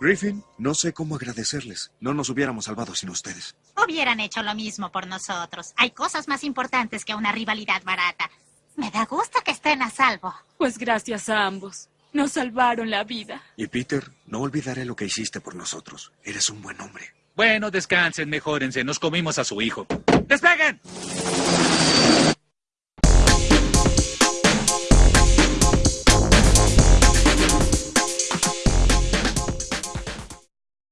Griffin, no sé cómo agradecerles. No nos hubiéramos salvado sin ustedes. Hubieran hecho lo mismo por nosotros. Hay cosas más importantes que una rivalidad barata. Me da gusto que estén a salvo. Pues gracias a ambos. Nos salvaron la vida. Y Peter, no olvidaré lo que hiciste por nosotros. Eres un buen hombre. Bueno, descansen, mejórense. Nos comimos a su hijo. ¡Despeguen!